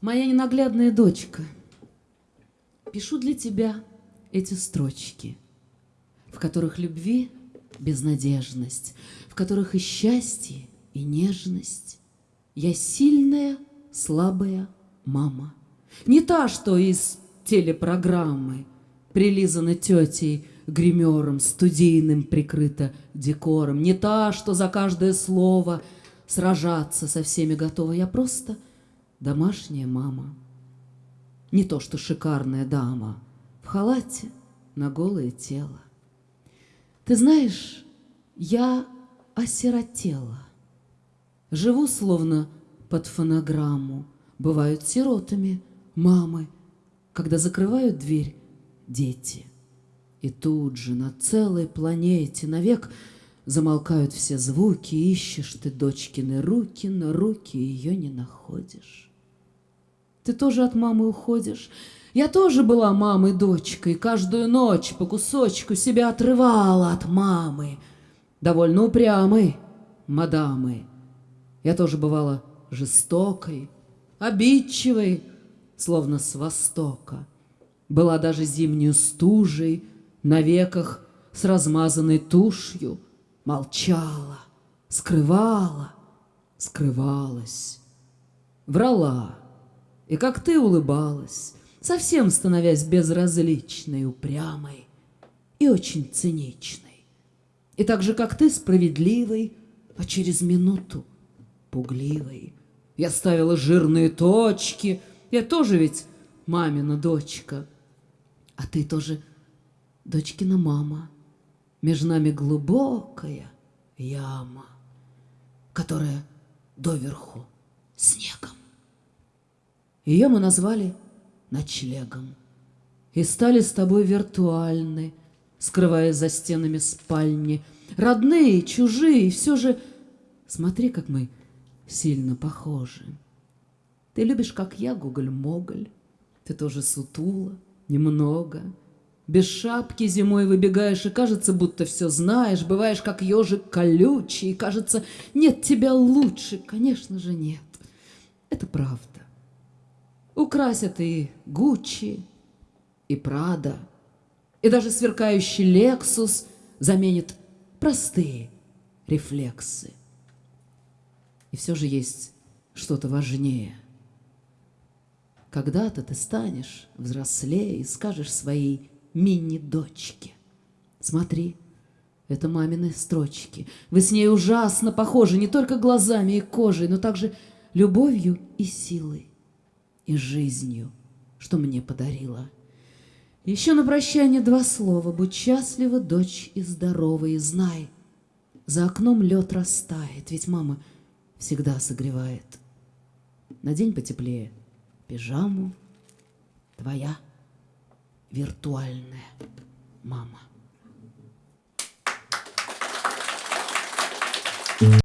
Моя ненаглядная дочка, пишу для тебя эти строчки, в которых любви безнадежность, в которых и счастье, и нежность. Я сильная, слабая мама. Не та, что из телепрограммы, прилизана тетей, гримером, студийным прикрыта декором. Не та, что за каждое слово сражаться со всеми готова. Я просто домашняя мама. Не то, что шикарная дама в халате на голое тело. Ты знаешь, я осиротела. Живу словно под фонограмму. Бывают сиротами мамы, когда закрывают дверь дети. И тут же на целой планете навек замолкают все звуки, ищешь ты дочкины руки, но руки ее не находишь. Ты тоже от мамы уходишь. Я тоже была мамой дочкой, каждую ночь по кусочку себя отрывала от мамы. Довольно упрямой, мадамы. Я тоже бывала жестокой, обидчивой, словно с востока. Была даже зимнюю стужей, на веках с размазанной тушью, молчала, скрывала, скрывалась, врала, и как ты улыбалась, совсем становясь безразличной, упрямой и очень циничной. И так же, как ты, справедливой, а через минуту пугливой. Я ставила жирные точки, я тоже ведь мамина дочка, а ты тоже дочкина мама. Между нами глубокая яма, которая доверху снегом. Ее мы назвали ночлегом и стали с тобой виртуальны, скрываясь за стенами спальни. Родные, чужие, все же смотри, как мы сильно похожи. Ты любишь, как я, Гоголь-Моголь, ты тоже сутула, немного, без шапки зимой выбегаешь, и кажется, будто все знаешь, бываешь, как ежик колючий, и кажется, нет тебя лучше, конечно же, нет. Это правда. Украсят и Гуччи, и Прада, и даже сверкающий Лексус заменит простые рефлексы. И все же есть что-то важнее. Когда-то ты станешь взрослее и скажешь своей мини-дочке. Смотри, это мамины строчки. Вы с ней ужасно похожи не только глазами и кожей, но также любовью и силой, и жизнью, что мне подарила. Еще на прощание два слова. Будь счастлива, дочь и здорова, и знай, за окном лед растает, ведь мама всегда согревает. Надень потеплее пижаму, твоя виртуальная мама.